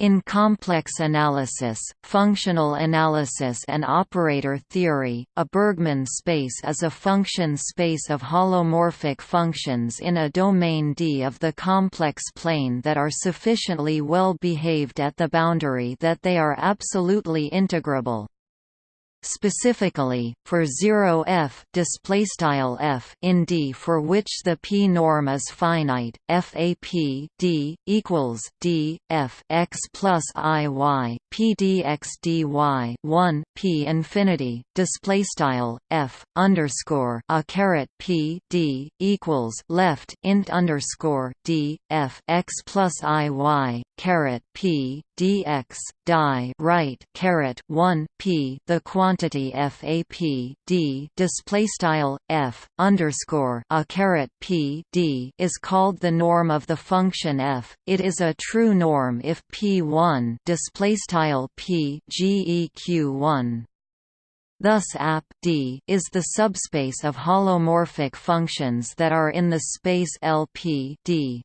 In complex analysis, functional analysis and operator theory, a Bergman space is a function space of holomorphic functions in a domain D of the complex plane that are sufficiently well behaved at the boundary that they are absolutely integrable. Specifically, for 0 f f in D for which the p norm is finite, FAP D equals D f x plus i y p dx dy 1 p infinity display style f underscore a caret p d equals left int underscore d f x plus i y caret p dx die right caret 1 p the quantity fap d display style f underscore a caret p d is called the norm of the function f. It is a true norm if p1 display style p geq 1 Thus app D is the subspace of holomorphic functions that are in the space LP D.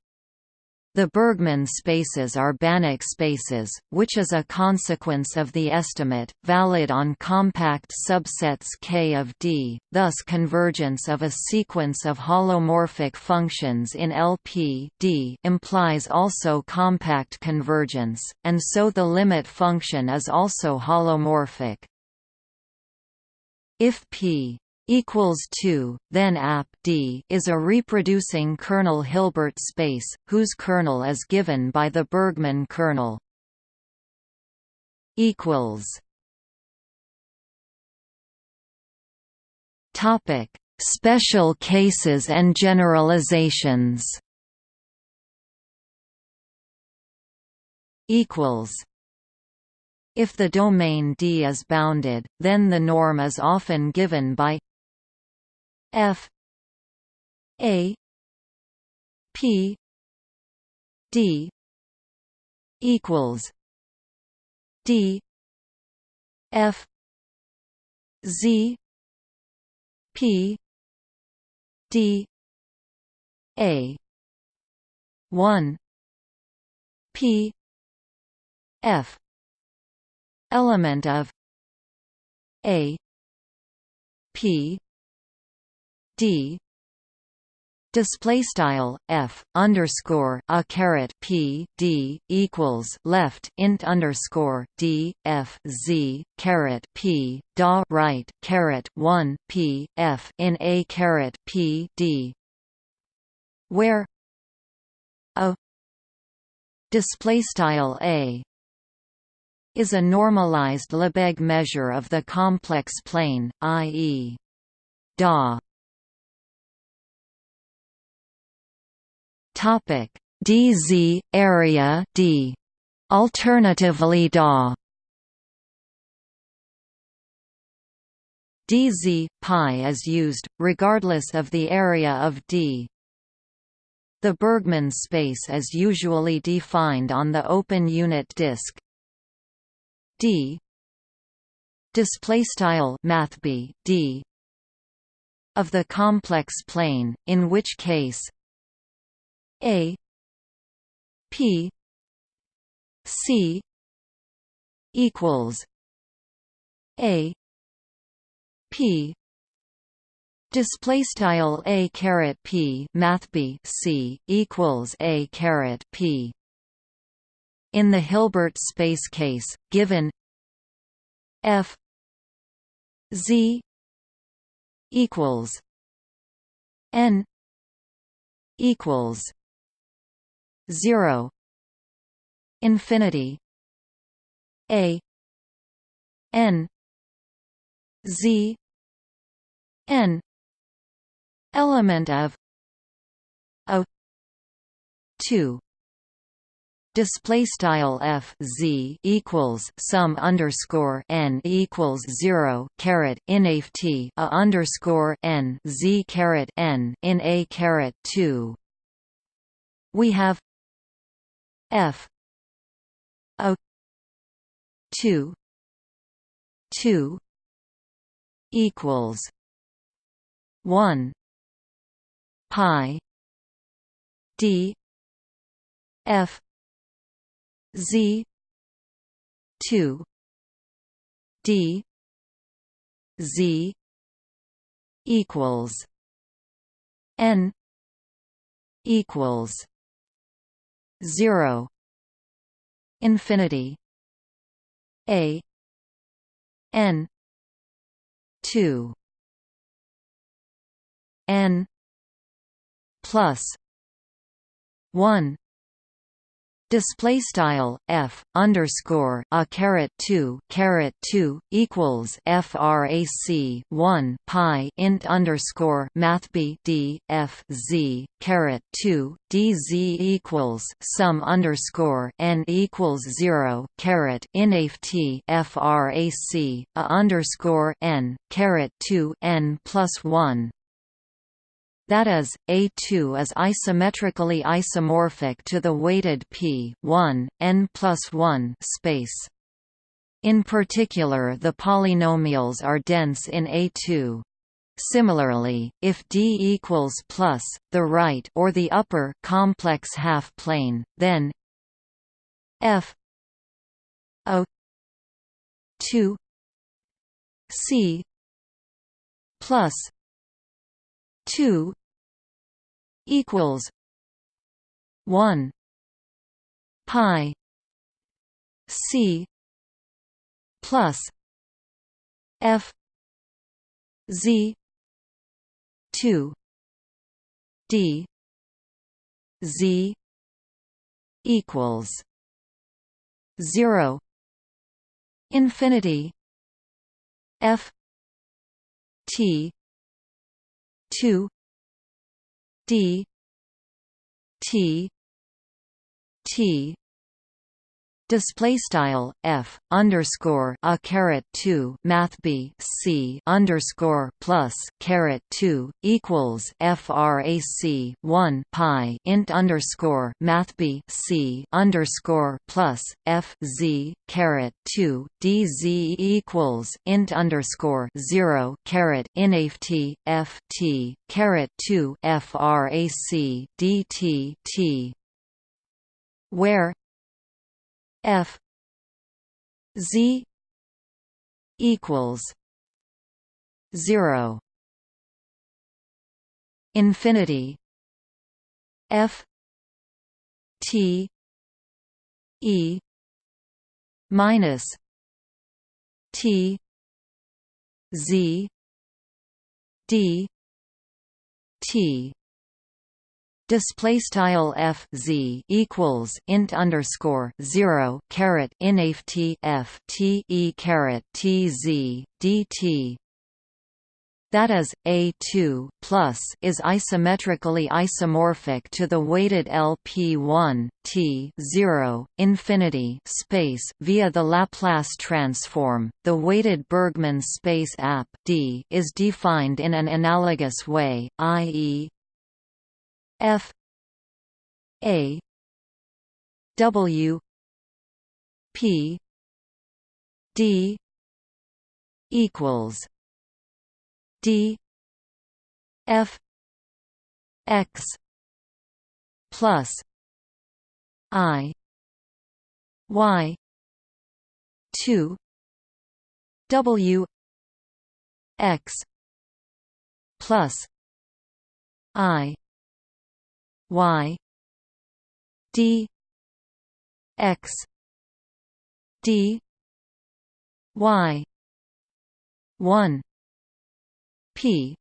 The Bergman spaces are Banach spaces, which is a consequence of the estimate, valid on compact subsets K of D, thus convergence of a sequence of holomorphic functions in LP D implies also compact convergence, and so the limit function is also holomorphic. If P equals 2, then app D is a reproducing kernel Hilbert space, whose kernel is given by the Bergman kernel. equals Topic: Special cases and generalizations. Equals if the domain D is bounded, then the norm is often given by F. A. P. D. equals D. F. Z. P. D. A. one. P. F. Element of A. P D display style f underscore a caret p d equals left int underscore d f z caret p da right caret one p f in a caret p d where a display style a is a normalized Lebesgue measure of the complex plane, i.e. da Topic. DZ area D. Alternatively DA dz pi is used regardless of the area of D. The Bergman space is usually defined on the open unit disk. D. Display style mathb D of the complex plane in which case a P C equals A P Display style a caret p math b c equals a caret p. In the Hilbert space case, given f z equals n equals 0 infinity. A. N. Z. N. Element of. A. 2 display style f z equals sum underscore n equals zero caret inaf t a underscore n z caret n in a caret two. We have F. O. two. two equals one pi D F Z two D Z equals N equals zero infinity A N two N plus one display style f underscore a caret 2 caret 2 equals frac 1 pi int underscore math b d f z caret 2 dz equals sum underscore n equals 0 caret inft frac a underscore n caret 2 n plus 1 that is, A2 is isometrically isomorphic to the weighted P 1, n plus 1 space. In particular the polynomials are dense in A2. Similarly, if D equals plus, the right or the upper complex half-plane, then F O 2 C plus 2 equals 1 pi c plus f z 2 d z equals 0 infinity f t 2 d t t display style f underscore a caret 2 math b c underscore plus caret 2 equals frac 1 pi int underscore math b c underscore plus f z caret 2 dz equals int underscore 0 caret inft f t caret 2 frac dt t where F Z equals zero. Infinity F T E minus T Z D T display style f z equals int underscore zero caret inft f t e caret t z dt. That is, A2 plus is isometrically isomorphic to the weighted LP1 T 0 infinity space via the Laplace transform. The weighted Bergman space AP D is defined in an analogous way, i.e., F A W P D equals D F X plus I Y two W X plus I y d x d y 1 p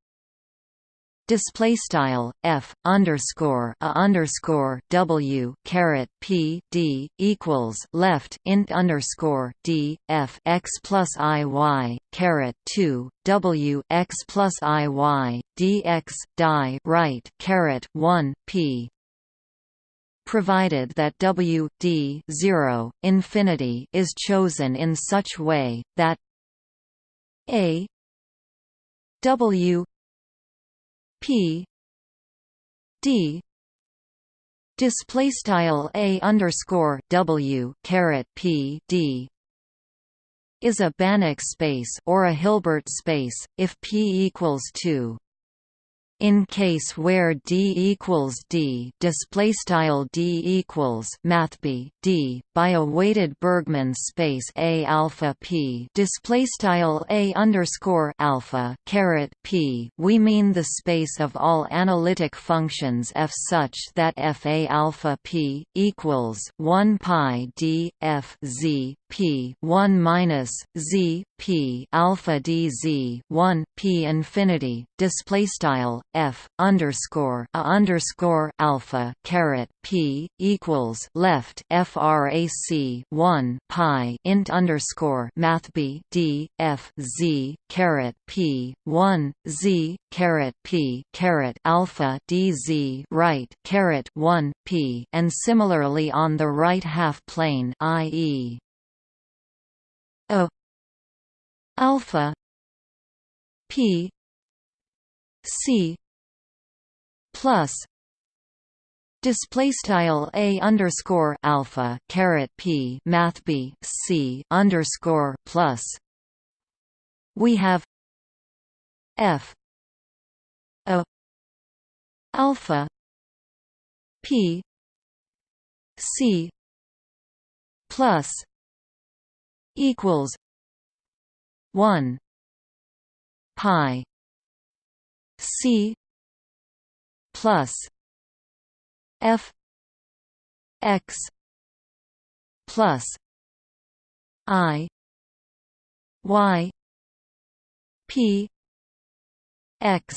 display style f underscore a underscore w caret p d equals left int underscore d f x plus i y caret 2 w x plus i y dx die right caret 1 p. Provided that w d 0 infinity is chosen in such way that a w P. D. Display style a underscore W caret P D is a Banach space or a Hilbert space if P equals 2 in case where d equals d display style d equals math b d by a weighted Bergman space a alpha p display style a underscore alpha caret p. We mean the space of all analytic functions f such that f a alpha p equals 1 pi d f z p 1 minus z p alpha d z 1 p infinity display style f underscore a underscore alpha caret p equals left frac 1 pi int underscore math b d f z caret p 1 z caret p caret alpha d z right caret 1 p and similarly on the right half plane i.e. a alpha. P. C. Plus. Display style a underscore alpha caret p math b c underscore plus. We have f. A alpha. P. C. Plus equals 1 pi c plus f x plus i y p x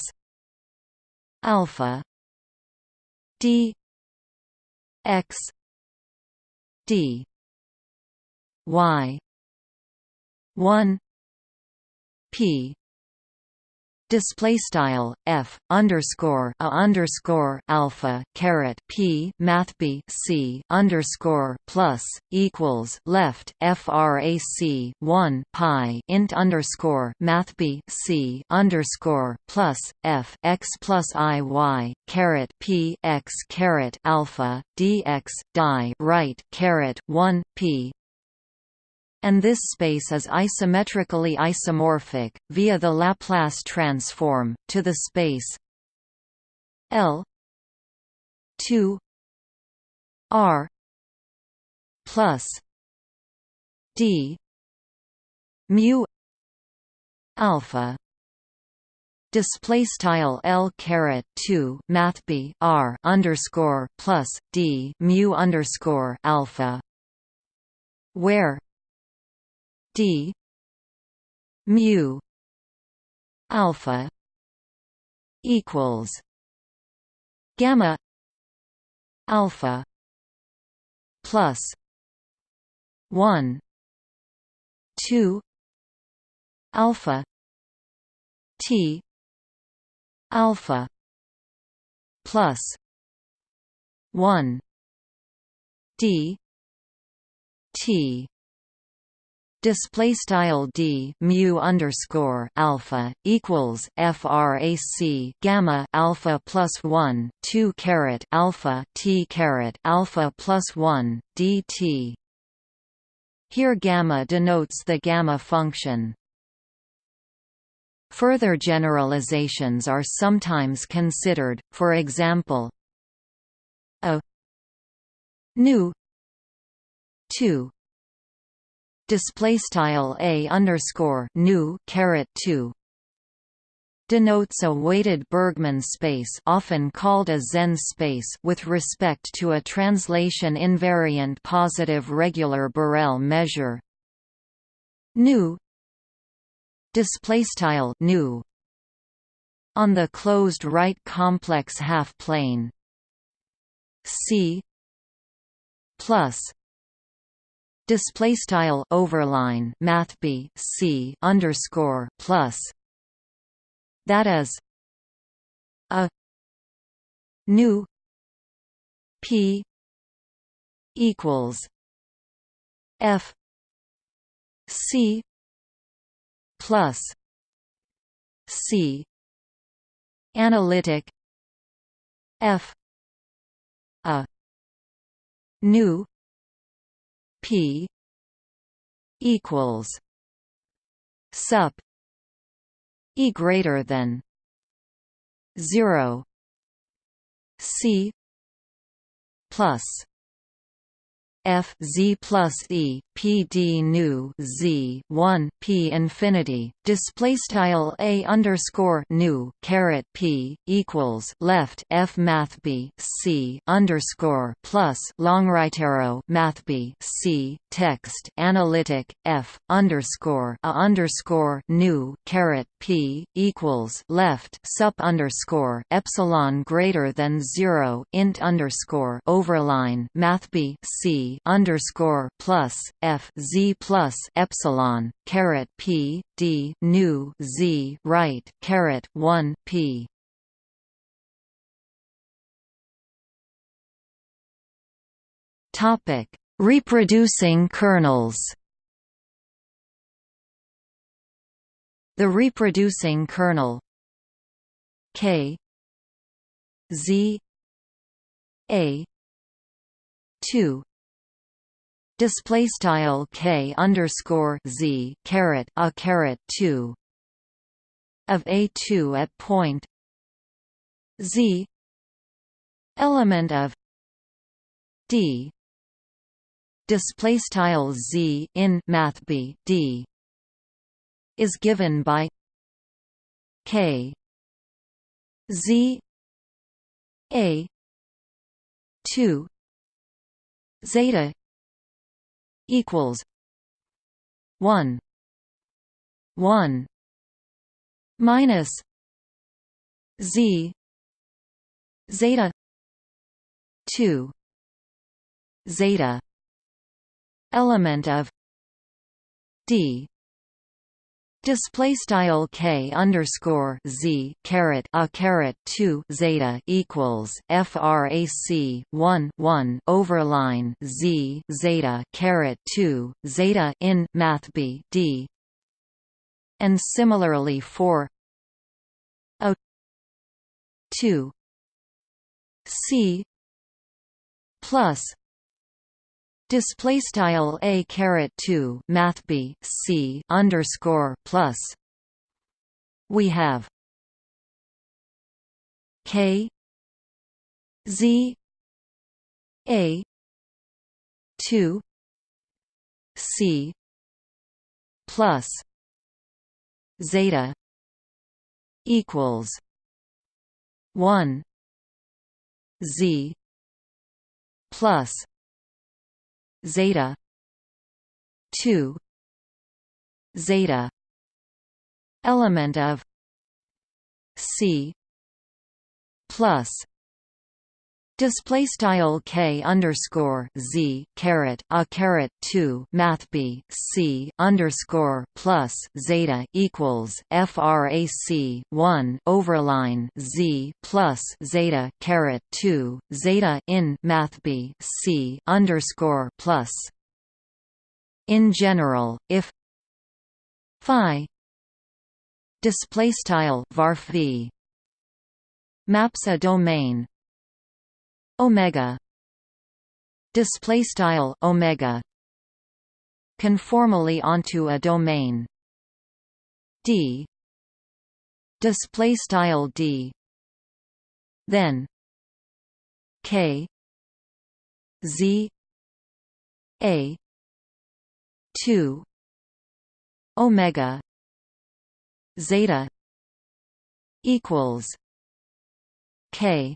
alpha d x d y 1 p display style f underscore a underscore alpha caret p math b c underscore plus equals left frac 1 pi int underscore math b c underscore plus f x plus i y caret p x caret alpha dx die right caret 1 p and this space is isometrically isomorphic, via the Laplace transform, to the space L 2 R plus D mu alpha display style L caret 2 math B R underscore plus D mu underscore alpha where d. Mu. Alpha equals gamma alpha plus 1 2 alpha t alpha plus 1 d t display style d mu underscore alpha equals frac gamma alpha plus 1 2 caret alpha t caret alpha plus 1 dt here gamma denotes the gamma function. Further generalizations are sometimes considered, for example, a nu 2 display style a underscore nu caret 2 denotes a weighted Bergman space often called a Zen space with respect to a translation invariant positive regular Borel measure. Nu display style on the closed right complex half plane. C plus display style overline math b c underscore plus. That is a nu p equals f c plus c analytic f a nu P equals sup E greater than zero C plus f z plus e p d nu z 1 p infinity display style a underscore nu caret p equals left f math b c underscore plus long right arrow math b c text analytic f underscore a underscore nu caret p equals left sup underscore epsilon greater than zero int underscore overline math b c underscore plus f z plus epsilon caret p d nu z right caret one p. Topic: Reproducing kernels. The reproducing kernel K Z A two display style k underscore z caret a caret two of a two at point z element of d display style z in math b d is given by k z a 2 zeta equals one one minus Z zeta two zeta element of D Display style k underscore z caret a caret two zeta equals frac one one overline z zeta caret two zeta in math b d, and similarly for a two c plus Display style a caret two math b c underscore plus. We have k z a two c plus zeta equals one z plus zeta. 2 zeta. Element of c. Plus Display style k underscore z caret a caret two math b c underscore plus zeta equals frac one overline z plus zeta caret two zeta in math b c underscore plus. In general, if phi display style varph v maps a domain omega. Display style omega. Conformally onto a domain. D. Display style d. Then k. Z. A. 2 omega. Zeta equals k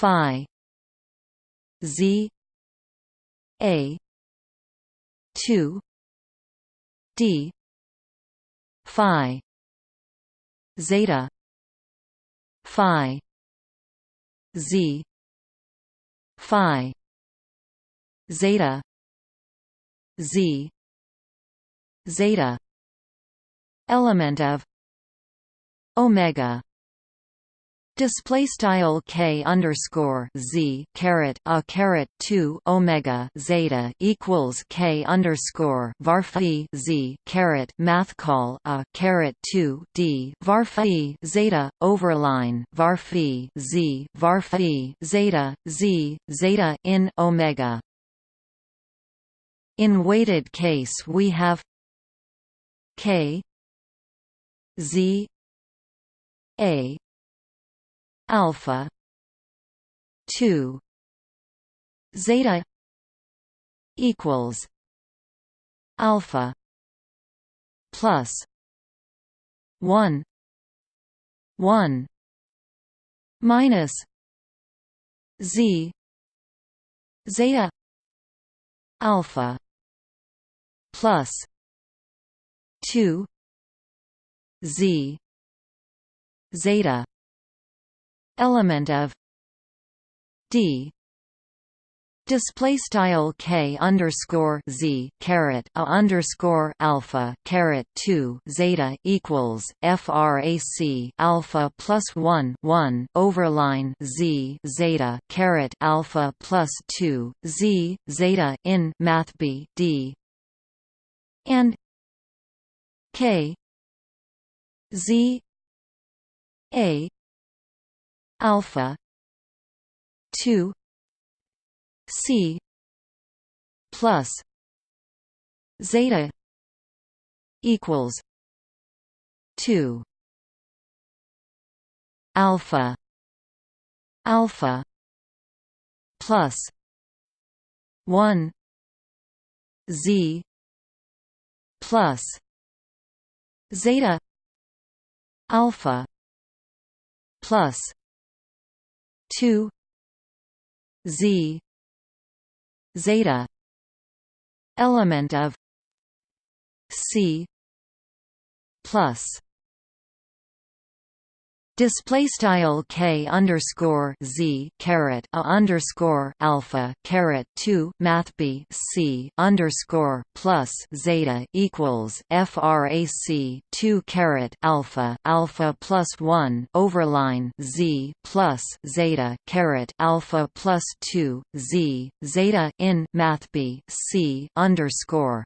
phi z a 2 d phi zeta phi z phi zeta z zeta element of omega Display style k underscore z caret a caret two omega zeta equals k underscore varphi z caret math call a caret two d varphi zeta overline varphi z varphi zeta z zeta in omega. In weighted case we have k z a alpha. 2 zeta equals alpha plus 1 1 minus z zeta alpha plus 2 z zeta element of d. Display style k underscore z caret a underscore alpha caret two zeta equals frac alpha plus one one overline z zeta caret alpha plus two z zeta in math b d. And k z a alpha. two. C. plus zeta equals two. alpha. alpha plus one. Z. plus zeta alpha plus two Z zeta element of C plus Display style k underscore z caret a underscore alpha caret two math b c underscore plus zeta equals frac two caret alpha alpha plus one overline z plus zeta caret alpha plus two z zeta in math b c underscore